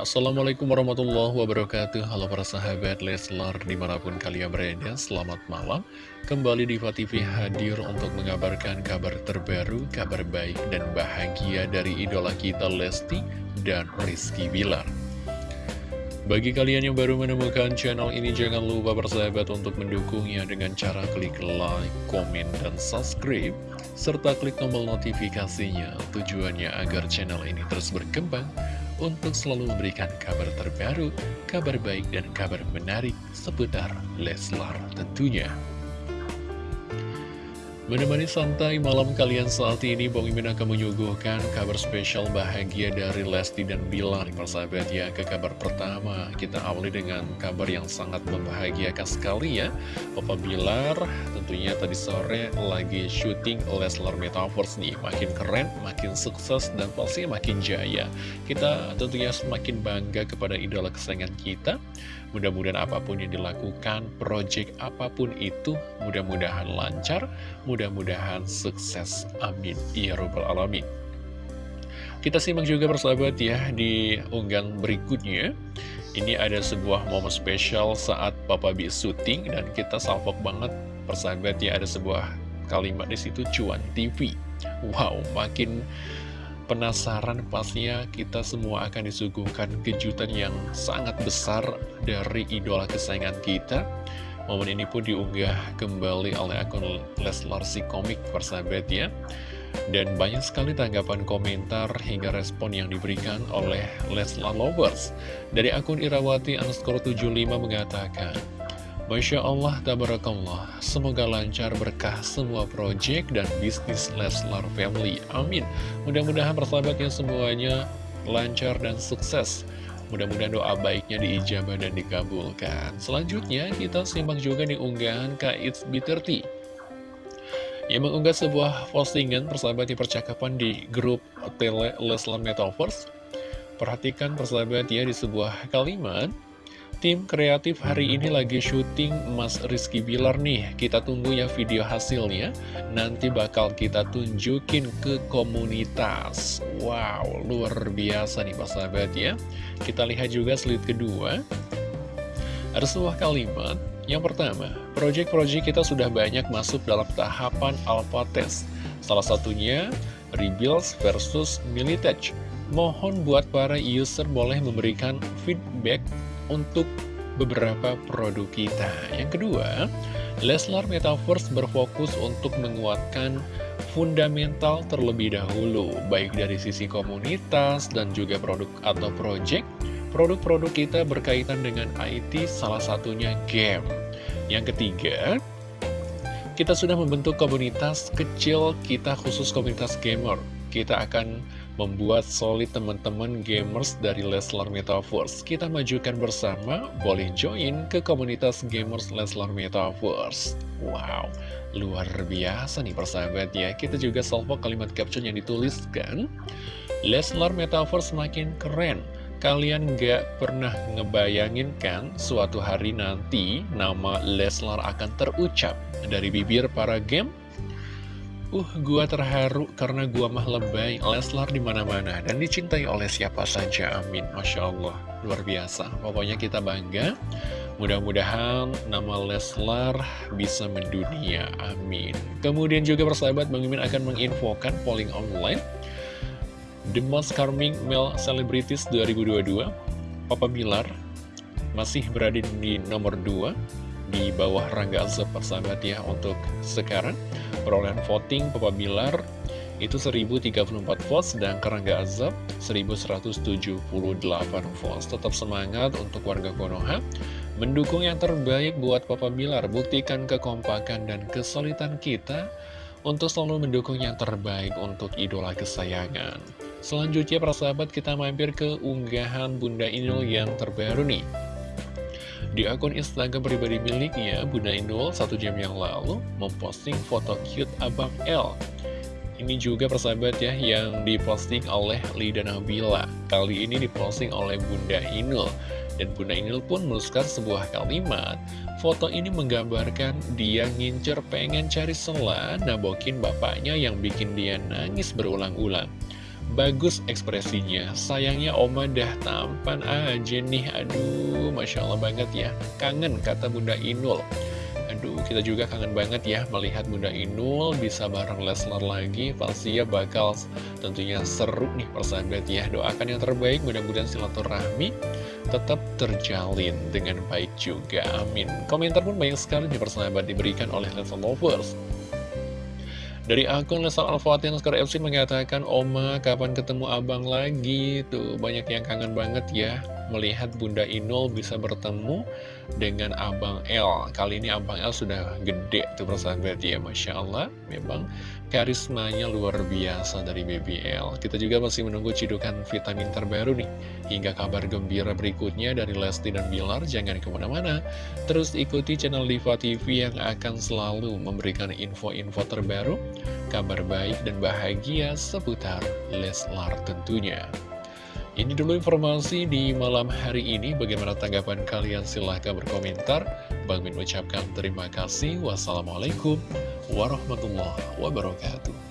Assalamualaikum warahmatullahi wabarakatuh. Halo para sahabat Leslar di mana pun kalian berada Selamat malam. Kembali di TV hadir untuk mengabarkan kabar terbaru Kabar baik dan bahagia dari idola kita Lesti dan Rizky Bilar. Bagi kalian yang baru menemukan channel ini, jangan lupa bersahabat untuk mendukungnya dengan cara klik like, komen, dan subscribe, serta klik tombol notifikasinya. Tujuannya agar channel ini terus berkembang untuk selalu memberikan kabar terbaru, kabar baik dan kabar menarik seputar Leslar tentunya. Menemani santai malam kalian saat ini, Bang Imin akan menyuguhkan kabar spesial bahagia dari Lesti dan Bilar. Persahabat ya, ke kabar pertama, kita awali dengan kabar yang sangat membahagiakan sekali ya. Papa Bilar tentunya tadi sore lagi syuting Leslar Metaverse nih. Makin keren, makin sukses, dan pastinya makin jaya. Kita tentunya semakin bangga kepada idola kesayangan kita. Mudah-mudahan apa pun yang dilakukan, project apa pun itu, mudah-mudahan lancar, mudah-mudahan sukses. Amin. Ya Rabbal Alamin. Kita simak juga persahabat ya di unggahan berikutnya. Ini ada sebuah momen spesial saat Papa B syuting dan kita salvok banget persahabat ya ada sebuah kalimat di situ cuan TV. Wow, makin penasaran pastinya kita semua akan disuguhkan kejutan yang sangat besar dari idola kesayangan kita. Momen ini pun diunggah kembali oleh akun Leslar si komik persahabat ya Dan banyak sekali tanggapan komentar hingga respon yang diberikan oleh Leslar Lovers. Dari akun Irawati underscore 75 mengatakan Masya Allah, Tabarakallah, semoga lancar berkah semua proyek dan bisnis Leslar Family. Amin. Mudah-mudahan persahabatnya semuanya lancar dan sukses. Mudah-mudahan doa baiknya diijabah dan dikabulkan. Selanjutnya, kita simak juga di unggahan K.I.T.S. B30 yang mengunggah sebuah postingan persahabat di percakapan di grup Tele Leslar Metaverse. Perhatikan persahabat ya di sebuah kalimat Tim kreatif hari ini lagi syuting Mas Rizky Bilar nih. Kita tunggu ya video hasilnya. Nanti bakal kita tunjukin ke komunitas. Wow, luar biasa nih Pak Sahabat ya. Kita lihat juga slide kedua. Ada sebuah kalimat. Yang pertama, proyek-proyek kita sudah banyak masuk dalam tahapan alpha test. Salah satunya Rebuilds versus Militech Mohon buat para user boleh memberikan feedback untuk beberapa produk kita. Yang kedua, Leslar Metaverse berfokus untuk menguatkan fundamental terlebih dahulu, baik dari sisi komunitas dan juga produk atau project. Produk-produk kita berkaitan dengan IT, salah satunya game. Yang ketiga, kita sudah membentuk komunitas kecil kita khusus komunitas gamer. Kita akan membuat solid teman-teman gamers dari Leslar Metaverse. Kita majukan bersama, boleh join ke komunitas gamers Leslar Metaverse. Wow, luar biasa nih persahabat ya. Kita juga salvo kalimat caption yang dituliskan. Leslar Metaverse makin keren. Kalian gak pernah ngebayangin kan suatu hari nanti nama Leslar akan terucap dari bibir para game Uh, gua terharu karena gua mah lebay Leslar di mana-mana dan dicintai oleh siapa saja, amin. Masya Allah, luar biasa. Pokoknya kita bangga. Mudah-mudahan nama Leslar bisa mendunia, amin. Kemudian juga persahabat Bang Mimin akan menginfokan polling online. The Most Charming Male Celebrities 2022 Papa Bilar masih berada di nomor 2 di bawah Rangga Azab persahabat ya untuk sekarang. Perolehan voting Papa Bilar itu 1034 votes dan Rangga Azab 1178 votes. Tetap semangat untuk warga Konoha mendukung yang terbaik buat Papa Bilar. Buktikan kekompakan dan kesulitan kita untuk selalu mendukung yang terbaik untuk idola kesayangan. Selanjutnya para sahabat kita mampir ke unggahan Bunda Inul yang terbaru nih di akun Instagram pribadi miliknya, Bunda Inul satu jam yang lalu memposting foto cute Abang L. Ini juga persahabat ya yang diposting oleh Lida Nabila. Kali ini diposting oleh Bunda Inul. Dan Bunda Inul pun menuliskan sebuah kalimat. Foto ini menggambarkan dia ngincer pengen cari sela nabokin bapaknya yang bikin dia nangis berulang-ulang. Bagus ekspresinya, sayangnya Oma dah tampan aja nih, aduh Masya Allah banget ya, kangen kata Bunda Inul. Aduh, kita juga kangen banget ya melihat Bunda Inul bisa bareng Leslar lagi, pasti ya bakal tentunya seru nih persahabat ya. Doakan yang terbaik, mudah-mudahan silaturahmi tetap terjalin dengan baik juga, amin. Komentar pun banyak sekali nih persahabat diberikan oleh Leslar Lovers. Dari akun Lesal Al-Fatih Naskar FC mengatakan, Oma kapan ketemu abang lagi? Tuh banyak yang kangen banget ya melihat Bunda Inul bisa bertemu dengan Abang L. Kali ini Abang L sudah gede tuh persahabat ya, Masya Allah. Memang karismanya luar biasa dari BBL. Kita juga masih menunggu cidukan vitamin terbaru nih. Hingga kabar gembira berikutnya dari Lesti dan Bilar, jangan ke mana-mana. Terus ikuti channel Diva TV yang akan selalu memberikan info-info terbaru, kabar baik dan bahagia seputar Leslar tentunya. Ini dulu informasi di malam hari ini. Bagaimana tanggapan kalian? Silahkan berkomentar. Bang Min ucapkan terima kasih. Wassalamualaikum warahmatullahi wabarakatuh.